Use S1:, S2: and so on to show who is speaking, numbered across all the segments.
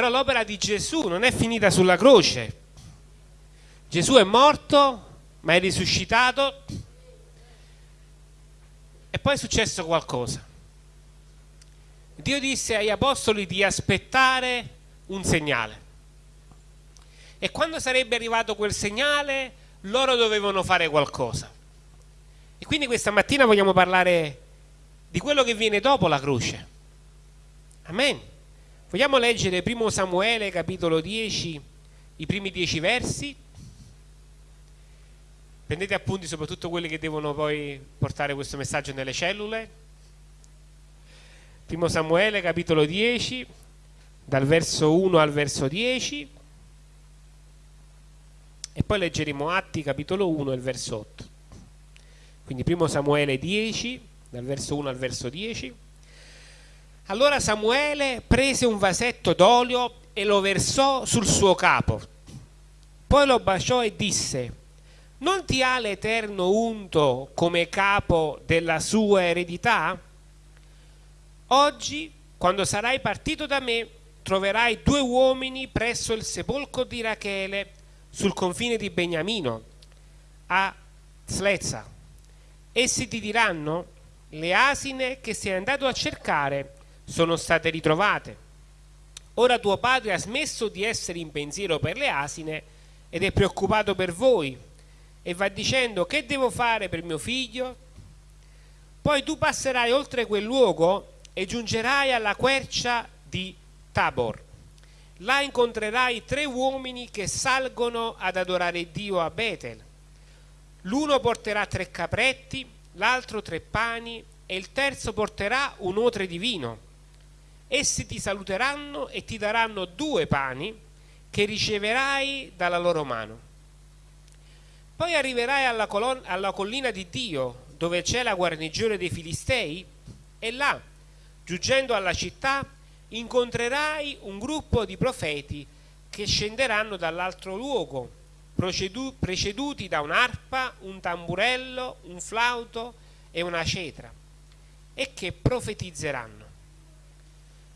S1: Però l'opera di Gesù non è finita sulla croce. Gesù è morto, ma è risuscitato e poi è successo qualcosa. Dio disse agli apostoli di aspettare un segnale. E quando sarebbe arrivato quel segnale, loro dovevano fare qualcosa. E quindi questa mattina vogliamo parlare di quello che viene dopo la croce. Amen. Vogliamo leggere 1 Samuele capitolo 10, i primi dieci versi. Prendete appunti soprattutto quelli che devono poi portare questo messaggio nelle cellule. 1 Samuele capitolo 10, dal verso 1 al verso 10. E poi leggeremo Atti capitolo 1 e il verso 8. Quindi 1 Samuele 10, dal verso 1 al verso 10. Allora Samuele prese un vasetto d'olio e lo versò sul suo capo. Poi lo baciò e disse, non ti ha l'Eterno unto come capo della sua eredità? Oggi, quando sarai partito da me, troverai due uomini presso il sepolcro di Rachele sul confine di Beniamino, a Slezza. Essi ti diranno, le asine che sei andato a cercare sono state ritrovate. Ora tuo padre ha smesso di essere in pensiero per le asine ed è preoccupato per voi e va dicendo che devo fare per mio figlio? Poi tu passerai oltre quel luogo e giungerai alla quercia di Tabor. Là incontrerai tre uomini che salgono ad adorare Dio a Betel. L'uno porterà tre capretti, l'altro tre pani e il terzo porterà un otre di vino. Essi ti saluteranno e ti daranno due pani che riceverai dalla loro mano poi arriverai alla, alla collina di Dio, dove c'è la guarnigione dei Filistei, e là, giungendo alla città, incontrerai un gruppo di profeti che scenderanno dall'altro luogo, preceduti da un'arpa, un tamburello, un flauto e una cetra, e che profetizzeranno.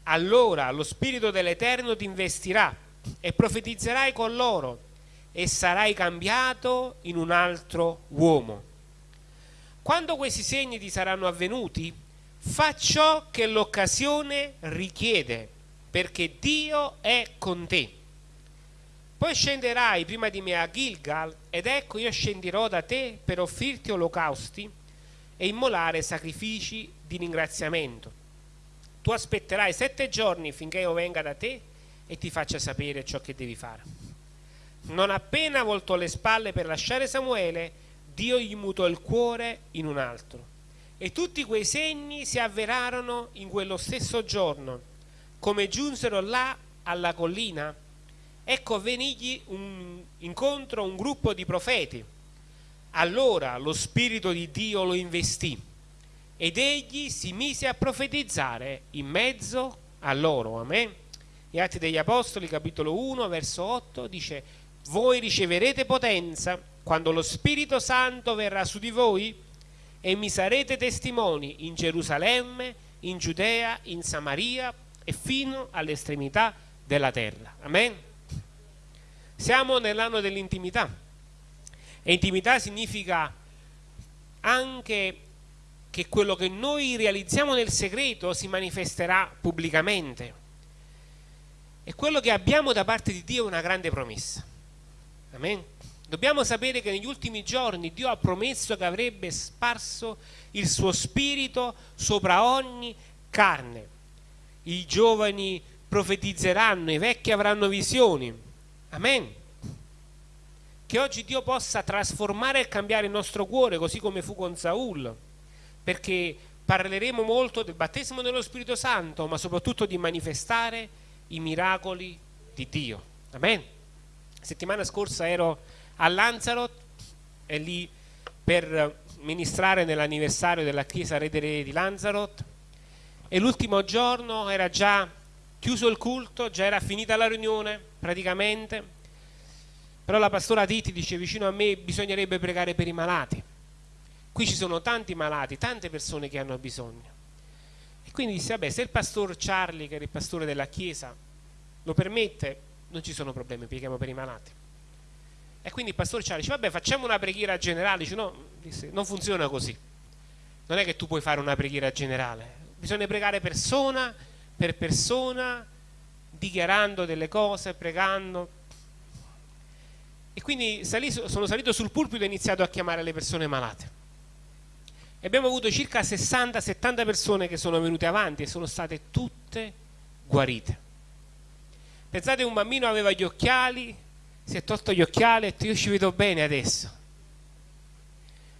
S1: Allora lo Spirito dell'Eterno ti investirà e profetizzerai con loro e sarai cambiato in un altro uomo. Quando questi segni ti saranno avvenuti, fa ciò che l'occasione richiede, perché Dio è con te. Poi scenderai prima di me a Gilgal, ed ecco io scenderò da te per offrirti olocausti e immolare sacrifici di ringraziamento. Tu aspetterai sette giorni finché io venga da te e ti faccia sapere ciò che devi fare. Non appena voltò le spalle per lasciare Samuele, Dio gli mutò il cuore in un altro. E tutti quei segni si avverarono in quello stesso giorno. Come giunsero là alla collina, ecco venigli un incontro un gruppo di profeti. Allora lo Spirito di Dio lo investì ed egli si mise a profetizzare in mezzo a loro. Amen. Gli Atti degli Apostoli, capitolo 1, verso 8, dice voi riceverete potenza quando lo Spirito Santo verrà su di voi e mi sarete testimoni in Gerusalemme, in Giudea, in Samaria e fino all'estremità della terra. Amen. Siamo nell'anno dell'intimità e intimità significa anche che quello che noi realizziamo nel segreto si manifesterà pubblicamente. E quello che abbiamo da parte di Dio è una grande promessa. Amen. Dobbiamo sapere che negli ultimi giorni Dio ha promesso che avrebbe sparso il suo spirito sopra ogni carne. I giovani profetizzeranno, i vecchi avranno visioni. Amen. Che oggi Dio possa trasformare e cambiare il nostro cuore, così come fu con Saul, perché parleremo molto del battesimo dello Spirito Santo, ma soprattutto di manifestare i miracoli di Dio. Amen. Settimana scorsa ero a Lanzarote e lì per ministrare nell'anniversario della chiesa Redere di Lanzarote. E l'ultimo giorno era già chiuso il culto, già era finita la riunione praticamente. Però la pastora Titi dice vicino a me bisognerebbe pregare per i malati qui ci sono tanti malati, tante persone che hanno bisogno e quindi disse vabbè se il pastor Charlie che era il pastore della chiesa lo permette, non ci sono problemi, preghiamo per i malati. E quindi il pastore Ciali dice, vabbè facciamo una preghiera generale, dice no, non funziona così. Non è che tu puoi fare una preghiera generale, bisogna pregare persona per persona, dichiarando delle cose, pregando. E quindi sono salito sul pulpito e ho iniziato a chiamare le persone malate. Abbiamo avuto circa 60-70 persone che sono venute avanti e sono state tutte guarite. Pensate un bambino aveva gli occhiali, si è tolto gli occhiali e ha detto io ci vedo bene adesso.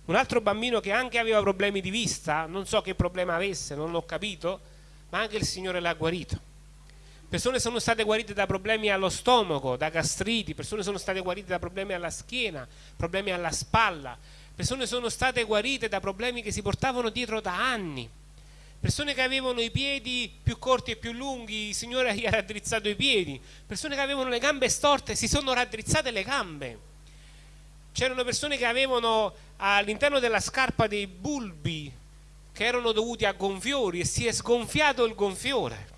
S1: Un altro bambino che anche aveva problemi di vista, non so che problema avesse, non l'ho capito, ma anche il Signore l'ha guarito. Persone sono state guarite da problemi allo stomaco, da gastriti, persone sono state guarite da problemi alla schiena, problemi alla spalla, persone sono state guarite da problemi che si portavano dietro da anni persone che avevano i piedi più corti e più lunghi, il Signore gli ha raddrizzato i piedi, persone che avevano le gambe storte, si sono raddrizzate le gambe. C'erano persone che avevano all'interno della scarpa dei bulbi che erano dovuti a gonfiori e si è sgonfiato il gonfiore.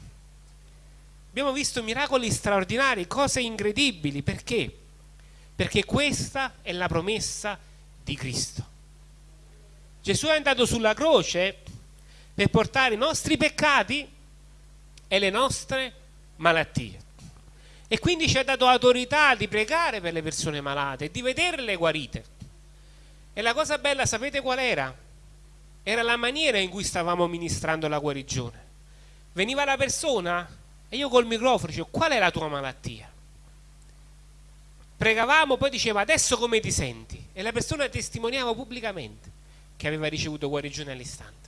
S1: Abbiamo visto miracoli straordinari, cose incredibili, perché? Perché questa è la promessa di Cristo. Gesù è andato sulla croce per portare i nostri peccati e le nostre malattie. E quindi ci ha dato autorità di pregare per le persone malate di vederle guarite. E la cosa bella, sapete qual era? Era la maniera in cui stavamo ministrando la guarigione. Veniva la persona e io col microfono dicevo qual è la tua malattia? Pregavamo, poi diceva adesso come ti senti? E la persona testimoniava pubblicamente che aveva ricevuto guarigione all'istante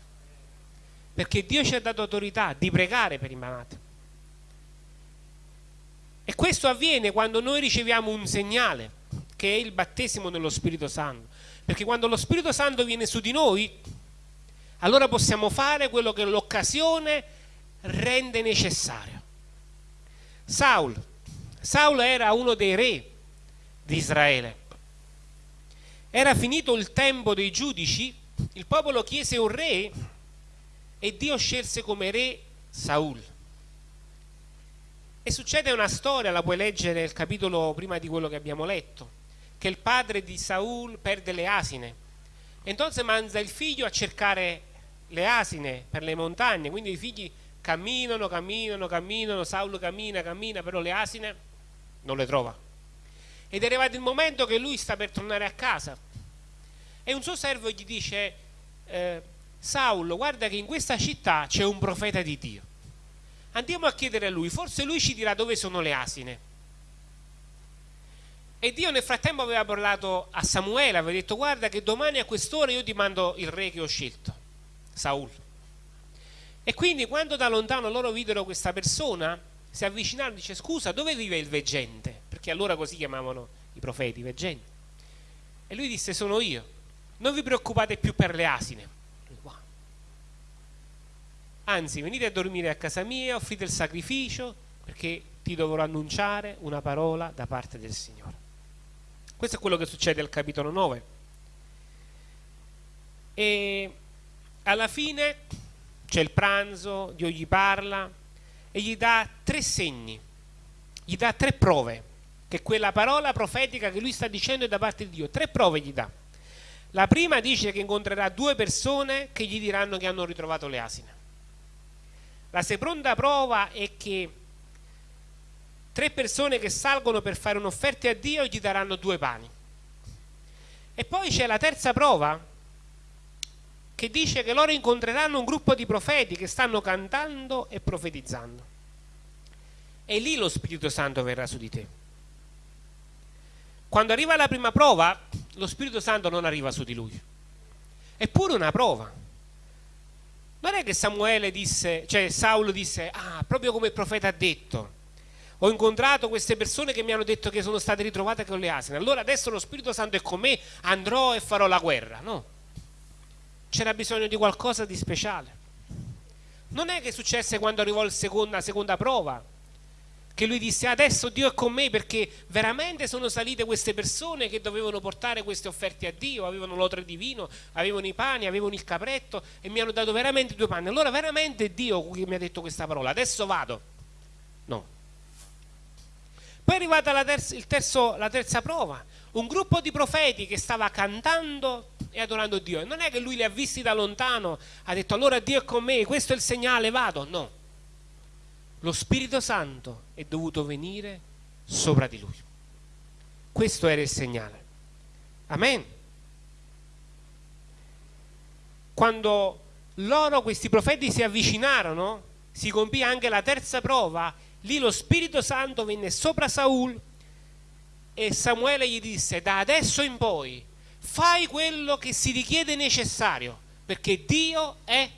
S1: perché Dio ci ha dato autorità di pregare per i malati. E questo avviene quando noi riceviamo un segnale, che è il battesimo nello Spirito Santo. Perché quando lo Spirito Santo viene su di noi, allora possiamo fare quello che l'occasione rende necessario. Saul, Saul era uno dei re di Israele. Era finito il tempo dei giudici, il popolo chiese un re e Dio scelse come re Saul. E succede una storia, la puoi leggere nel capitolo prima di quello che abbiamo letto, che il padre di Saul perde le asine. E entonces manda il figlio a cercare le asine per le montagne, quindi i figli camminano, camminano, camminano, Saul cammina, cammina, però le asine non le trova. Ed è arrivato il momento che lui sta per tornare a casa e un suo servo gli dice eh, Saulo, guarda che in questa città c'è un profeta di Dio. Andiamo a chiedere a lui, forse lui ci dirà dove sono le asine. E Dio nel frattempo aveva parlato a Samuele, aveva detto guarda che domani a quest'ora io ti mando il re che ho scelto, Saul. E quindi quando da lontano loro videro questa persona, si avvicinarono e dice scusa dove vive il veggente? Perché allora così chiamavano i profeti, veggenti. E lui disse sono io, non vi preoccupate più per le asine anzi venite a dormire a casa mia, offrite il sacrificio perché ti dovrò annunciare una parola da parte del Signore. Questo è quello che succede al capitolo 9. E alla fine c'è il pranzo, Dio gli parla e gli dà tre segni, gli dà tre prove, che quella parola profetica che lui sta dicendo è da parte di Dio, tre prove gli dà. La prima dice che incontrerà due persone che gli diranno che hanno ritrovato le asine. La seconda prova è che tre persone che salgono per fare un'offerta a Dio gli daranno due pani. E poi c'è la terza prova che dice che loro incontreranno un gruppo di profeti che stanno cantando e profetizzando. E lì lo Spirito Santo verrà su di te. Quando arriva la prima prova, lo Spirito Santo non arriva su di lui. È pure una prova non è che Samuele disse, cioè Saulo disse, ah, proprio come il profeta ha detto, ho incontrato queste persone che mi hanno detto che sono state ritrovate con le asine, allora adesso lo Spirito Santo è con me, andrò e farò la guerra. No, c'era bisogno di qualcosa di speciale. Non è che successe quando arrivò la seconda, seconda prova, che lui disse adesso Dio è con me perché veramente sono salite queste persone che dovevano portare queste offerte a Dio, avevano l'otre di vino, avevano i pani, avevano il capretto e mi hanno dato veramente due panni. Allora veramente Dio mi ha detto questa parola, adesso vado. No. Poi è arrivata la, terza, terzo, la terza prova, un gruppo di profeti che stava cantando e adorando Dio. Non è che lui li ha visti da lontano, ha detto allora Dio è con me, questo è il segnale, vado. No. Lo Spirito Santo è dovuto venire sopra di lui. Questo era il segnale. Amen. Quando loro, questi profeti, si avvicinarono, si compì anche la terza prova, lì lo Spirito Santo venne sopra Saul e Samuele gli disse, da adesso in poi fai quello che si richiede necessario, perché Dio è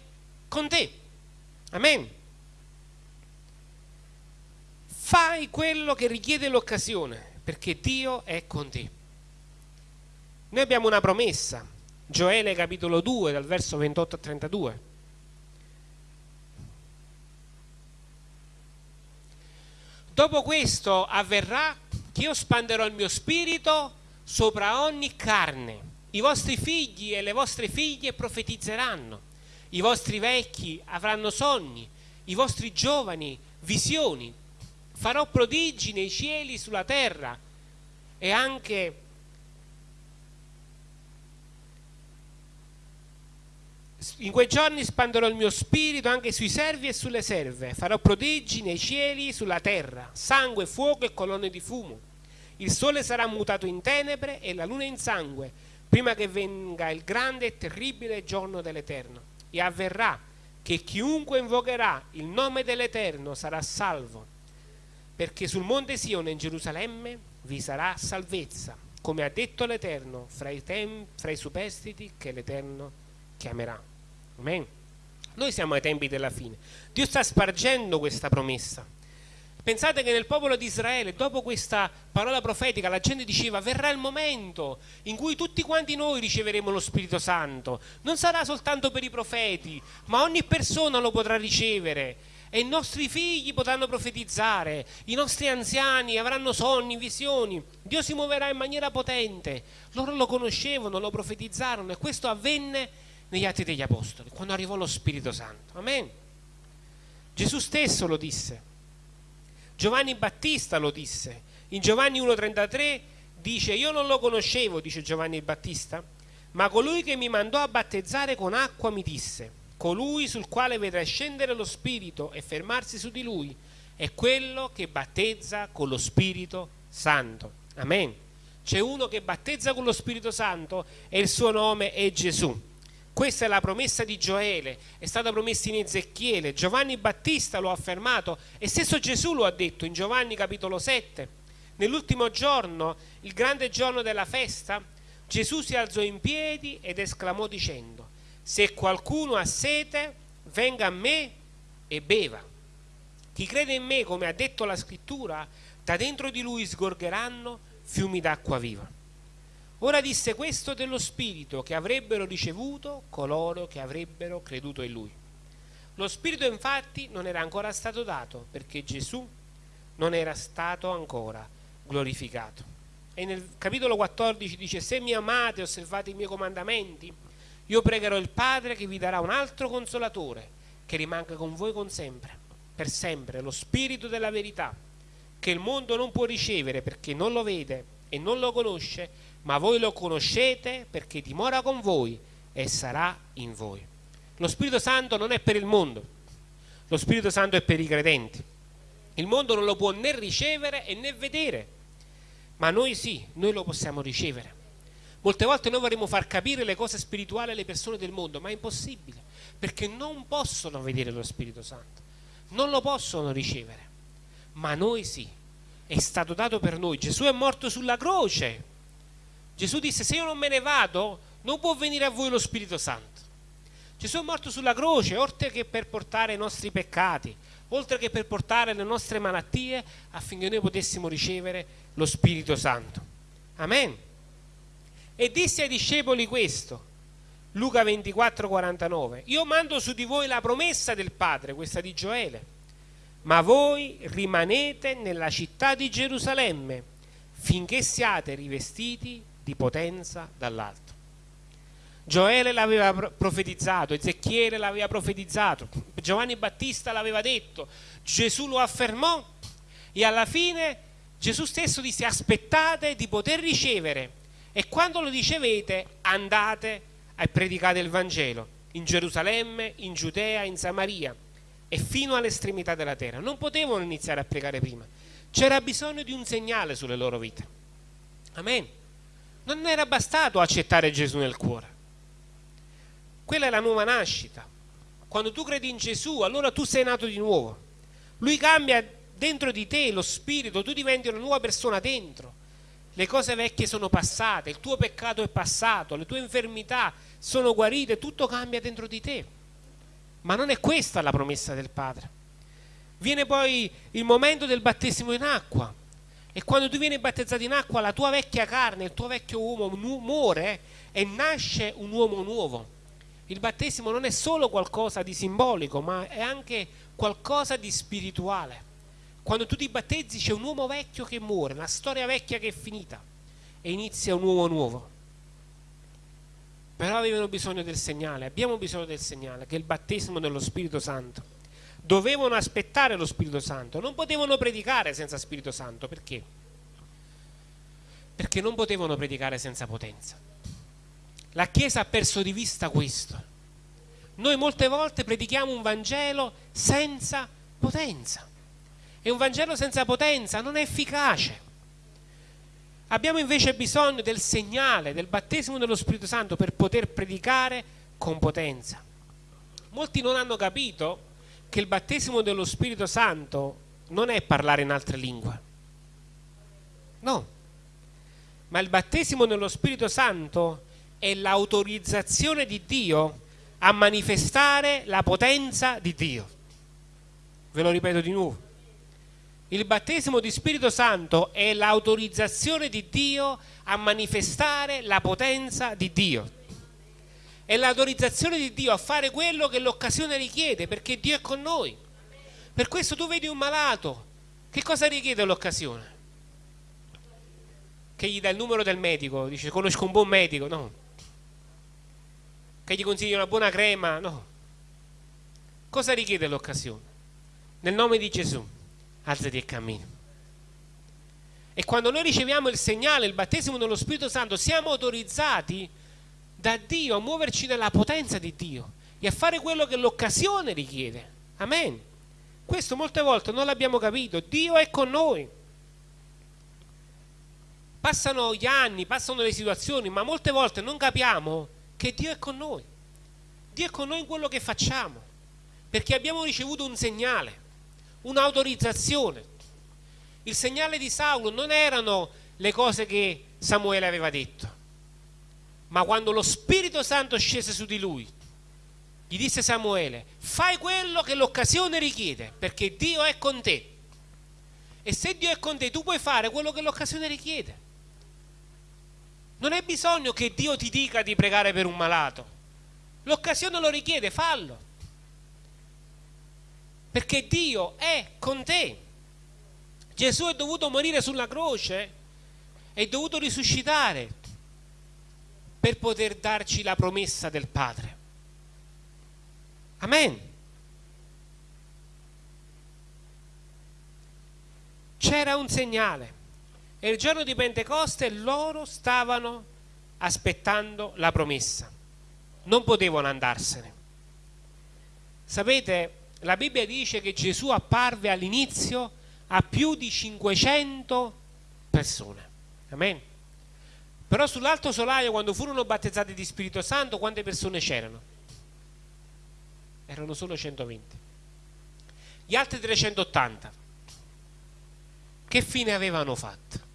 S1: con te. Amen. Fai quello che richiede l'occasione, perché Dio è con te. Noi abbiamo una promessa, Gioele capitolo 2, dal verso 28 a 32. Dopo questo avverrà che io spanderò il mio spirito sopra ogni carne. I vostri figli e le vostre figlie profetizzeranno, i vostri vecchi avranno sogni, i vostri giovani visioni. Farò prodigi nei cieli, sulla terra e anche In quei giorni spanderò il mio spirito anche sui servi e sulle serve, farò prodigi nei cieli, sulla terra, sangue, fuoco e colonne di fumo. Il sole sarà mutato in tenebre e la luna in sangue, prima che venga il grande e terribile giorno dell'Eterno. E avverrà che chiunque invocherà il nome dell'Eterno sarà salvo, perché sul monte Sione in Gerusalemme vi sarà salvezza, come ha detto l'Eterno, fra i, fra i superstiti che l'Eterno chiamerà. Amen. Noi siamo ai tempi della fine. Dio sta spargendo questa promessa. Pensate che nel popolo di Israele, dopo questa parola profetica, la gente diceva verrà il momento in cui tutti quanti noi riceveremo lo Spirito Santo. Non sarà soltanto per i profeti, ma ogni persona lo potrà ricevere. E i nostri figli potranno profetizzare, i nostri anziani avranno sogni, visioni. Dio si muoverà in maniera potente. Loro lo conoscevano, lo profetizzarono e questo avvenne negli Atti degli Apostoli, quando arrivò lo Spirito Santo. Amen. Gesù stesso lo disse. Giovanni Battista lo disse. In Giovanni 1,33 dice, io non lo conoscevo, dice Giovanni Battista, ma colui che mi mandò a battezzare con acqua mi disse, colui sul quale vedrai scendere lo Spirito e fermarsi su di lui, è quello che battezza con lo Spirito Santo. Amen. C'è uno che battezza con lo Spirito Santo e il suo nome è Gesù. Questa è la promessa di Gioele, è stata promessa in Ezechiele, Giovanni Battista lo ha affermato e stesso Gesù lo ha detto in Giovanni capitolo 7. Nell'ultimo giorno, il grande giorno della festa, Gesù si alzò in piedi ed esclamò dicendo, se qualcuno ha sete, venga a me e beva. Chi crede in me, come ha detto la scrittura, da dentro di lui sgorgeranno fiumi d'acqua viva. Ora disse questo dello Spirito che avrebbero ricevuto coloro che avrebbero creduto in Lui. Lo Spirito infatti non era ancora stato dato perché Gesù non era stato ancora glorificato. E nel capitolo 14 dice, se mi amate osservate i miei comandamenti, io pregherò il Padre che vi darà un altro consolatore che rimanga con voi con sempre, per sempre, lo Spirito della verità, che il mondo non può ricevere perché non lo vede e non lo conosce, ma voi lo conoscete perché dimora con voi e sarà in voi. Lo Spirito Santo non è per il mondo, lo Spirito Santo è per i credenti. Il mondo non lo può né ricevere né vedere, ma noi sì, noi lo possiamo ricevere. Molte volte noi vorremmo far capire le cose spirituali alle persone del mondo, ma è impossibile, perché non possono vedere lo Spirito Santo, non lo possono ricevere, ma noi sì, è stato dato per noi. Gesù è morto sulla croce Gesù disse se io non me ne vado non può venire a voi lo Spirito Santo. Gesù è morto sulla croce oltre che per portare i nostri peccati, oltre che per portare le nostre malattie affinché noi potessimo ricevere lo Spirito Santo. Amen. E disse ai discepoli questo, Luca 24, 49, io mando su di voi la promessa del Padre, questa di Gioele, ma voi rimanete nella città di Gerusalemme finché siate rivestiti di potenza dall'alto. Gioele l'aveva profetizzato, Ezechiele l'aveva profetizzato, Giovanni Battista l'aveva detto, Gesù lo affermò e alla fine Gesù stesso disse aspettate di poter ricevere e quando lo ricevete andate e predicate il Vangelo in Gerusalemme, in Giudea, in Samaria e fino all'estremità della terra. Non potevano iniziare a pregare prima. C'era bisogno di un segnale sulle loro vite. Amen. Non era bastato accettare Gesù nel cuore. Quella è la nuova nascita. Quando tu credi in Gesù, allora tu sei nato di nuovo. Lui cambia dentro di te lo spirito, tu diventi una nuova persona dentro. Le cose vecchie sono passate, il tuo peccato è passato, le tue infermità sono guarite, tutto cambia dentro di te. Ma non è questa la promessa del Padre. Viene poi il momento del battesimo in acqua e quando tu vieni battezzato in acqua la tua vecchia carne, il tuo vecchio uomo muore e nasce un uomo nuovo. Il battesimo non è solo qualcosa di simbolico, ma è anche qualcosa di spirituale. Quando tu ti battezzi c'è un uomo vecchio che muore, una storia vecchia che è finita e inizia un uomo nuovo. Però avevano bisogno del segnale, abbiamo bisogno del segnale, che è il battesimo dello Spirito Santo. Dovevano aspettare lo Spirito Santo, non potevano predicare senza Spirito Santo, perché? Perché non potevano predicare senza potenza. La Chiesa ha perso di vista questo. Noi molte volte predichiamo un Vangelo senza potenza. E un Vangelo senza potenza non è efficace. Abbiamo invece bisogno del segnale, del battesimo dello Spirito Santo per poter predicare con potenza. Molti non hanno capito che il battesimo dello Spirito Santo non è parlare in altre lingue. No. Ma il battesimo dello Spirito Santo è l'autorizzazione di Dio a manifestare la potenza di Dio. Ve lo ripeto di nuovo il battesimo di Spirito Santo è l'autorizzazione di Dio a manifestare la potenza di Dio. È l'autorizzazione di Dio a fare quello che l'occasione richiede, perché Dio è con noi. Per questo tu vedi un malato, che cosa richiede l'occasione? Che gli dà il numero del medico, dice conosco un buon medico, no. Che gli consigli una buona crema, no. Cosa richiede l'occasione? Nel nome di Gesù alzati e cammina. E quando noi riceviamo il segnale, il battesimo dello Spirito Santo, siamo autorizzati da Dio a muoverci nella potenza di Dio e a fare quello che l'occasione richiede. Amen. Questo molte volte non l'abbiamo capito. Dio è con noi. Passano gli anni, passano le situazioni, ma molte volte non capiamo che Dio è con noi. Dio è con noi in quello che facciamo, perché abbiamo ricevuto un segnale un'autorizzazione. Il segnale di Saulo non erano le cose che Samuele aveva detto, ma quando lo Spirito Santo scese su di lui, gli disse Samuele, fai quello che l'occasione richiede, perché Dio è con te. E se Dio è con te, tu puoi fare quello che l'occasione richiede. Non hai bisogno che Dio ti dica di pregare per un malato. L'occasione lo richiede, fallo perché Dio è con te. Gesù è dovuto morire sulla croce, è dovuto risuscitare per poter darci la promessa del Padre. Amen. C'era un segnale e il giorno di Pentecoste loro stavano aspettando la promessa, non potevano andarsene. Sapete, la Bibbia dice che Gesù apparve all'inizio a più di 500 persone. Amen. Però sull'alto solaio, quando furono battezzati di Spirito Santo, quante persone c'erano? Erano solo 120. Gli altri 380, che fine avevano fatto?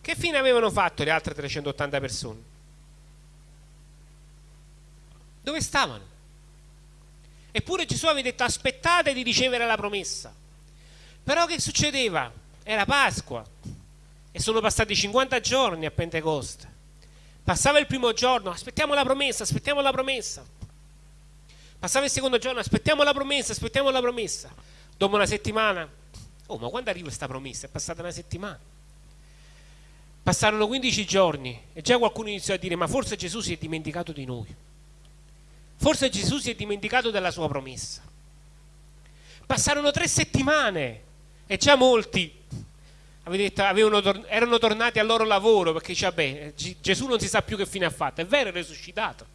S1: Che fine avevano fatto le altre 380 persone? Dove stavano? Eppure Gesù aveva detto aspettate di ricevere la promessa. Però che succedeva? Era Pasqua e sono passati 50 giorni a Pentecoste. Passava il primo giorno, aspettiamo la promessa, aspettiamo la promessa. Passava il secondo giorno, aspettiamo la promessa, aspettiamo la promessa. Dopo una settimana, oh ma quando arriva questa promessa? È passata una settimana. Passarono 15 giorni e già qualcuno iniziò a dire ma forse Gesù si è dimenticato di noi. Forse Gesù si è dimenticato della sua promessa. Passarono tre settimane E già molti detto, avevano, erano tornati al loro lavoro perché vabbè, Gesù non si sa più che fine ha fatto. È vero, è risuscitato.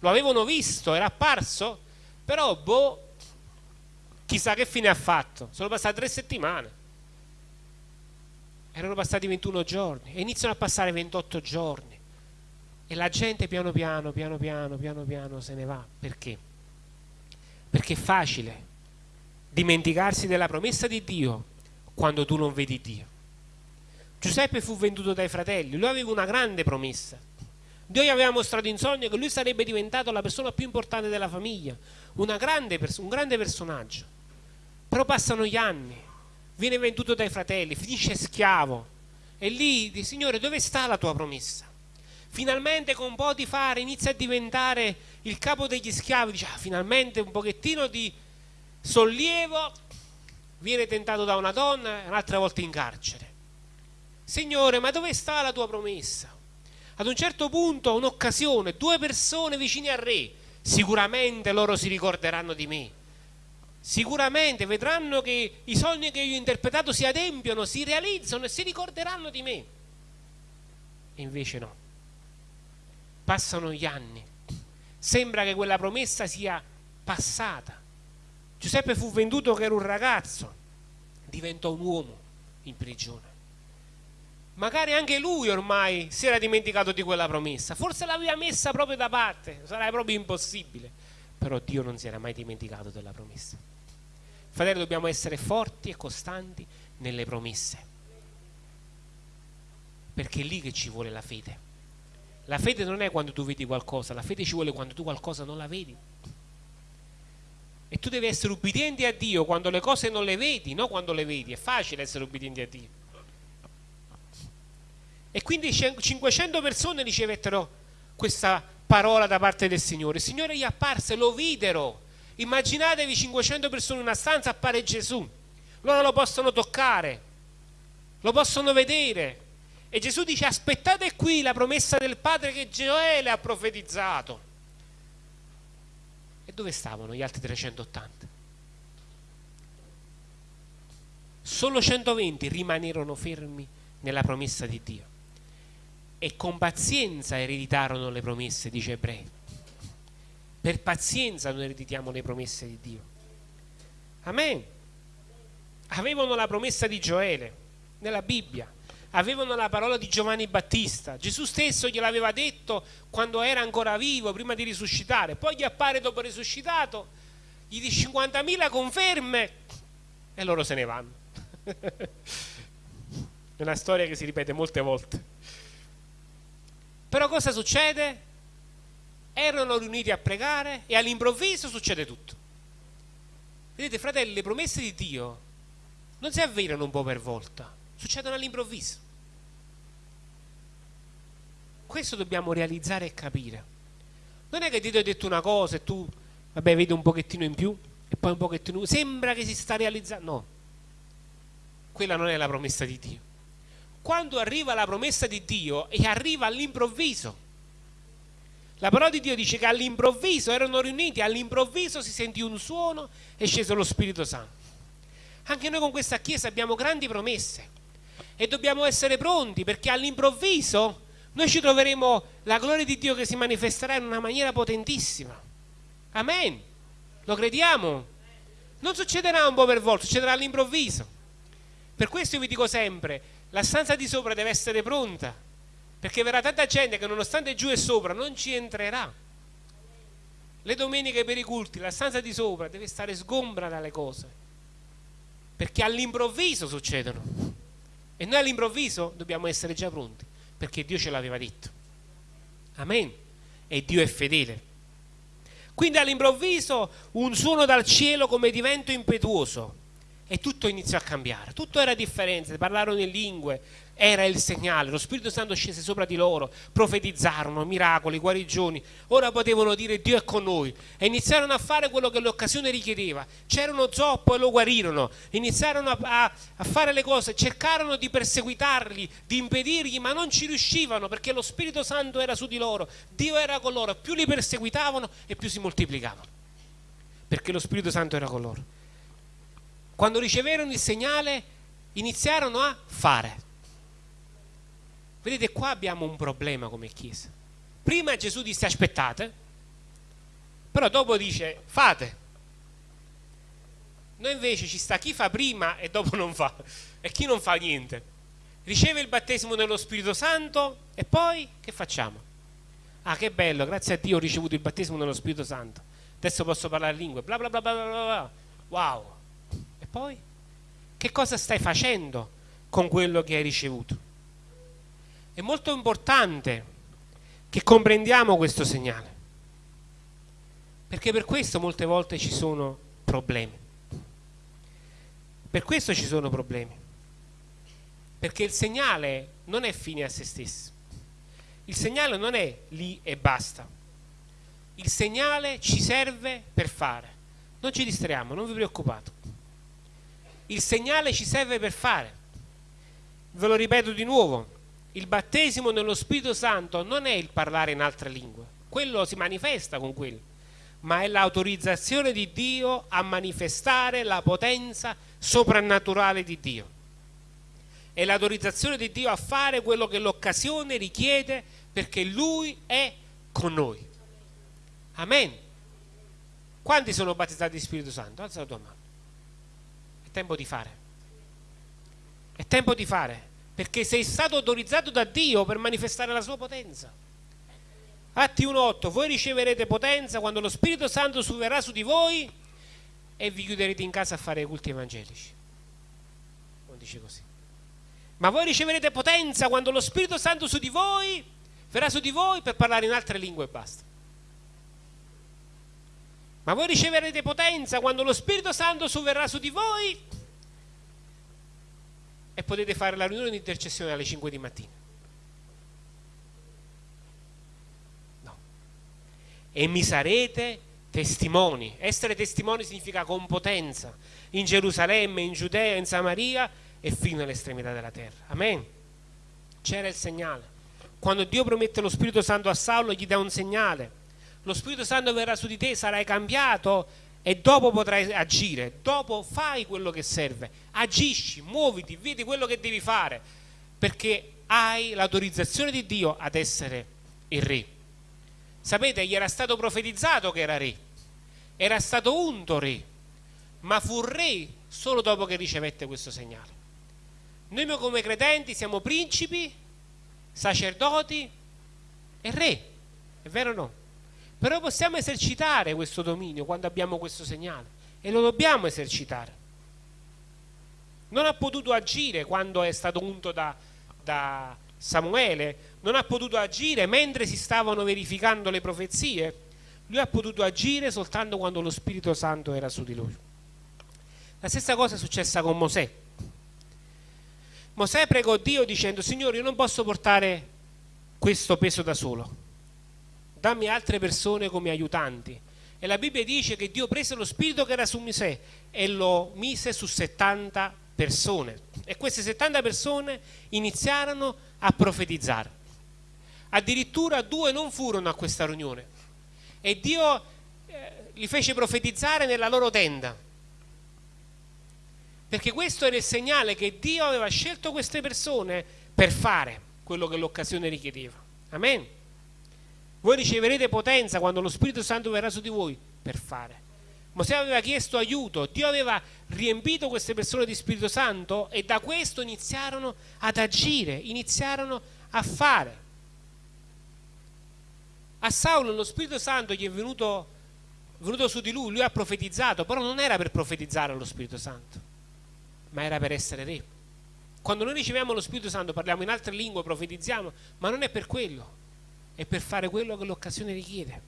S1: Lo avevano visto, era apparso, però boh, chissà che fine ha fatto. Sono passate tre settimane. Erano passati 21 giorni e iniziano a passare 28 giorni. E la gente piano piano, piano piano, piano piano se ne va. Perché? Perché è facile dimenticarsi della promessa di Dio quando tu non vedi Dio. Giuseppe fu venduto dai fratelli, lui aveva una grande promessa. Dio gli aveva mostrato in sogno che lui sarebbe diventato la persona più importante della famiglia, grande un grande personaggio. Però passano gli anni, viene venduto dai fratelli, finisce schiavo. E lì Signore, dove sta la tua promessa? Finalmente con un po' di fare inizia a diventare il capo degli schiavi, dice, ah, finalmente un pochettino di sollievo, viene tentato da una donna e un'altra volta in carcere. Signore, ma dove sta la tua promessa? Ad un certo punto, un'occasione, due persone vicine al re, sicuramente loro si ricorderanno di me. Sicuramente vedranno che i sogni che io ho interpretato si adempiono, si realizzano e si ricorderanno di me. E invece no. Passano gli anni. Sembra che quella promessa sia passata Giuseppe fu venduto che era un ragazzo, diventò un uomo in prigione. Magari anche lui ormai si era dimenticato di quella promessa, forse l'aveva messa proprio da parte, sarebbe proprio impossibile, però Dio non si era mai dimenticato della promessa. Fratelli, dobbiamo essere forti e costanti nelle promesse, perché è lì che ci vuole la fede. La fede non è quando tu vedi qualcosa, la fede ci vuole quando tu qualcosa non la vedi e tu devi essere ubbidiente a Dio quando le cose non le vedi, non quando le vedi. È facile essere ubbidienti a Dio. E quindi 500 persone ricevettero questa parola da parte del Signore. Il Signore gli apparse, lo videro. Immaginatevi 500 persone in una stanza, appare Gesù. Loro lo possono toccare, lo possono vedere. E Gesù dice aspettate qui la promessa del Padre che Gioele ha profetizzato. E dove stavano gli altri 380? Solo 120 rimanerono fermi nella promessa di Dio e con pazienza ereditarono le promesse, dice Ebrei. Per pazienza noi ereditiamo le promesse di Dio. Amen. Avevano la promessa di Gioele nella Bibbia avevano la parola di Giovanni Battista. Gesù stesso gliel'aveva detto quando era ancora vivo, prima di risuscitare. Poi gli appare dopo risuscitato, gli dice 50.000 conferme e loro se ne vanno. È una storia che si ripete molte volte. Però cosa succede? Erano riuniti a pregare e all'improvviso succede tutto. Vedete, fratelli, le promesse di Dio non si avverano un po' per volta, succedono all'improvviso. Questo dobbiamo realizzare e capire. Non è che Dio ti ha detto una cosa e tu, vabbè, vedi un pochettino in più e poi un pochettino in più. Sembra che si sta realizzando. No, quella non è la promessa di Dio. Quando arriva la promessa di Dio e arriva all'improvviso, la parola di Dio dice che all'improvviso erano riuniti, all'improvviso si sentì un suono e scese lo Spirito Santo. Anche noi con questa Chiesa abbiamo grandi promesse e dobbiamo essere pronti perché all'improvviso noi ci troveremo la gloria di Dio che si manifesterà in una maniera potentissima. Amen. Lo crediamo? Non succederà un po' per volta, succederà all'improvviso. Per questo io vi dico sempre, la stanza di sopra deve essere pronta, perché verrà tanta gente che nonostante giù e sopra non ci entrerà. Le domeniche per i culti, la stanza di sopra deve stare sgombra dalle cose, perché all'improvviso succedono. E noi all'improvviso dobbiamo essere già pronti perché Dio ce l'aveva detto. Amen. E Dio è fedele. Quindi all'improvviso un suono dal cielo come di vento impetuoso e tutto iniziò a cambiare, tutto era differente, parlarono in lingue, era il segnale, lo Spirito Santo scese sopra di loro, profetizzarono miracoli, guarigioni, ora potevano dire Dio è con noi e iniziarono a fare quello che l'occasione richiedeva, c'erano zoppo e lo guarirono, iniziarono a, a, fare le cose, cercarono di perseguitarli, di impedirgli, ma non ci riuscivano perché lo Spirito Santo era su di loro, Dio era con loro, più li perseguitavano e più si moltiplicavano, perché lo Spirito Santo era con loro. quando riceverono il segnale, iniziarono a fare. Vedete, qua abbiamo un problema come Chiesa. Prima Gesù disse aspettate, però dopo dice fate. Noi invece ci sta chi fa prima e dopo non fa, e chi non fa niente. Riceve il battesimo dello Spirito Santo e poi che facciamo? Ah, che bello, grazie a Dio ho ricevuto il battesimo dello Spirito Santo. Adesso posso parlare lingue, bla bla bla bla bla bla. Wow. E poi? Che cosa stai facendo con quello che hai ricevuto? È molto importante che comprendiamo questo segnale. Perché per questo molte volte ci sono problemi. Per questo ci sono problemi. Perché il segnale non è fine a se stesso. Il segnale non è lì e basta. Il segnale ci serve per fare. Non ci distraiamo, non vi preoccupate. Il segnale ci serve per fare. Ve lo ripeto di nuovo. Il battesimo nello Spirito Santo non è il parlare in altre lingue. Quello si manifesta con quello ma è l'autorizzazione di Dio a manifestare la potenza soprannaturale di Dio. È l'autorizzazione di Dio a fare quello che l'occasione richiede perché Lui è con noi. Amen. Quanti sono battezzati di Spirito Santo? Alza la tua mano. È tempo di fare. È tempo di fare perché sei stato autorizzato da Dio per manifestare la sua potenza. Atti 1.8, voi riceverete potenza quando lo Spirito Santo suverrà su di voi e vi chiuderete in casa a fare i culti evangelici. Non dice così. Ma voi riceverete potenza quando lo Spirito Santo su di voi verrà su di voi per parlare in altre lingue e basta. Ma voi riceverete potenza quando lo Spirito Santo suverrà su di voi e potete fare la riunione di intercessione alle 5 di mattina. e mi sarete testimoni. Essere testimoni significa con potenza in Gerusalemme, in Giudea, in Samaria e fino all'estremità della terra. Amen. C'era il segnale. Quando Dio promette lo Spirito Santo a Saulo gli dà un segnale. Lo Spirito Santo verrà su di te, sarai cambiato e dopo potrai agire. Dopo fai quello che serve. Agisci, muoviti, vedi quello che devi fare perché hai l'autorizzazione di Dio ad essere il re. Sapete, gli era stato profetizzato che era re, era stato unto re, ma fu re solo dopo che ricevette questo segnale. Noi come credenti siamo principi, sacerdoti e re, è vero o no? Però possiamo esercitare questo dominio quando abbiamo questo segnale e lo dobbiamo esercitare. Non ha potuto agire quando è stato unto da, da Samuele, non ha potuto agire mentre si stavano verificando le profezie, lui ha potuto agire soltanto quando lo Spirito Santo era su di lui. La stessa cosa è successa con Mosè. Mosè pregò Dio dicendo, Signore, io non posso portare questo peso da solo, dammi altre persone come aiutanti. E la Bibbia dice che Dio prese lo spirito che era su Mosè e lo mise su 70 persone. E queste 70 persone iniziarono a profetizzare. Addirittura due non furono a questa riunione. E Dio eh, li fece profetizzare nella loro tenda. Perché questo era il segnale che Dio aveva scelto queste persone per fare quello che l'occasione richiedeva. Amen voi riceverete potenza quando lo Spirito Santo verrà su di voi per fare Mosè aveva chiesto aiuto, Dio aveva riempito queste persone di Spirito Santo e da questo iniziarono ad agire, iniziarono a fare. A Saulo lo Spirito Santo gli è venuto, venuto su di lui, lui ha profetizzato, però non era per profetizzare lo Spirito Santo, ma era per essere re. Quando noi riceviamo lo Spirito Santo parliamo in altre lingue, profetizziamo, ma non è per quello, è per fare quello che l'occasione richiede.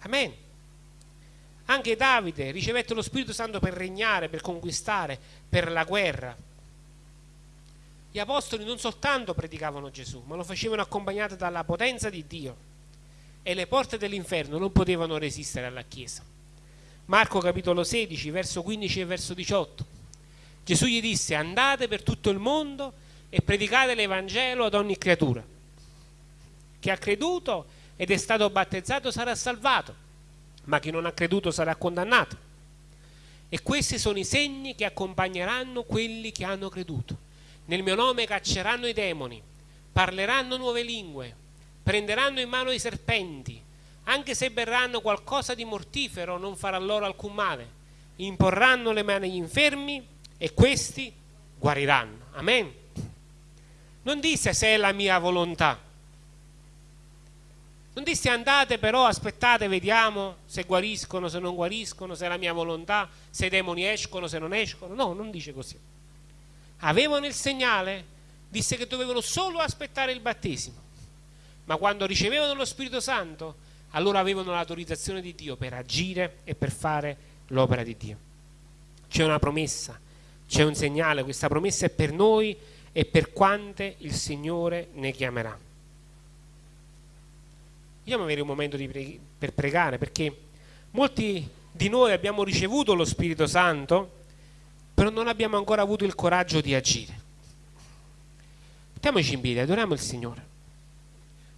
S1: Amen. Anche Davide ricevette lo Spirito Santo per regnare, per conquistare, per la guerra. Gli apostoli non soltanto predicavano Gesù, ma lo facevano accompagnato dalla potenza di Dio e le porte dell'inferno non potevano resistere alla Chiesa. Marco capitolo 16, verso 15 e verso 18. Gesù gli disse andate per tutto il mondo e predicate l'Evangelo ad ogni creatura. Chi ha creduto ed è stato battezzato sarà salvato, ma chi non ha creduto sarà condannato. E questi sono i segni che accompagneranno quelli che hanno creduto. Nel mio nome cacceranno i demoni, parleranno nuove lingue, prenderanno in mano i serpenti, anche se berranno qualcosa di mortifero non farà loro alcun male, imporranno le mani agli infermi e questi guariranno. Amen. Non disse se è la mia volontà. Non disse andate però, aspettate, vediamo se guariscono, se non guariscono, se è la mia volontà, se i demoni escono, se non escono. No, non dice così. Avevano il segnale, disse che dovevano solo aspettare il battesimo. Ma quando ricevevano lo Spirito Santo, allora avevano l'autorizzazione di Dio per agire e per fare l'opera di Dio. C'è una promessa, c'è un segnale, questa promessa è per noi e per quante il Signore ne chiamerà. Vogliamo avere un momento pre per pregare perché molti di noi abbiamo ricevuto lo Spirito Santo, però non abbiamo ancora avuto il coraggio di agire. Mettiamoci in piedi, adoriamo il Signore.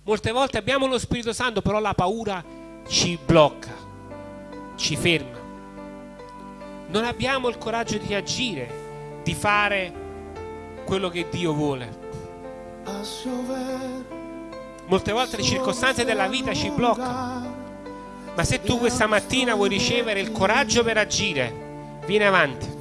S1: Molte volte abbiamo lo Spirito Santo, però la paura ci blocca, ci ferma. Non abbiamo il coraggio di agire, di fare quello che Dio vuole. Molte volte le circostanze della vita ci bloccano. Ma se tu questa mattina vuoi ricevere il coraggio per agire, vieni avanti.